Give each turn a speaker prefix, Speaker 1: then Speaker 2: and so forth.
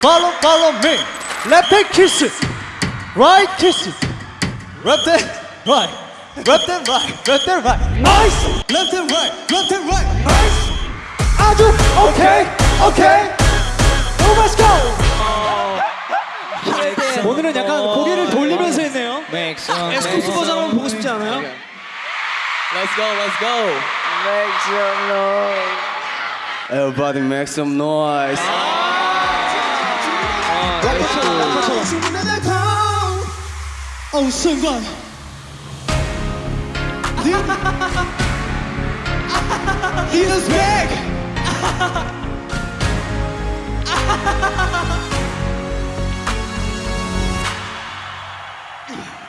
Speaker 1: Follow, follow me. Left hand kiss, right kiss, left hand right, left hand right, left hand right. Nice. Left and right, left and right. Nice. 아주 okay, okay. Oh, let's go. 오늘은 약간 고개를 돌리면서 했네요.
Speaker 2: Make some.
Speaker 1: 에스쿱스 버전 한번 보고 싶지 않아요?
Speaker 2: Let's go, let's go.
Speaker 3: Make some noise.
Speaker 2: Everybody make some noise.
Speaker 1: Oh, so good. he is back. back.